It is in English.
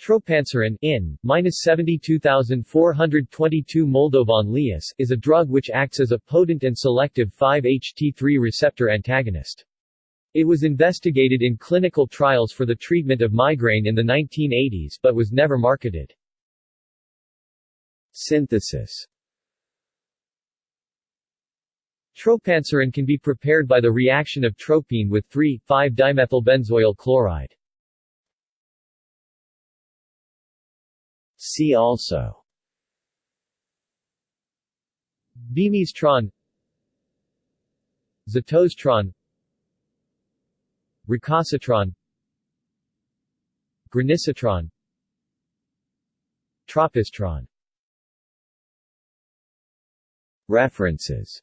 Tropanserin in, minus 72422 Moldovan Lias, is a drug which acts as a potent and selective 5-HT3 receptor antagonist. It was investigated in clinical trials for the treatment of migraine in the 1980s but was never marketed. Synthesis Tropanserin can be prepared by the reaction of tropine with 3,5-dimethylbenzoyl chloride. See also. Bemesetron Zatosetron Ricasetron Granisetron Tropisetron. References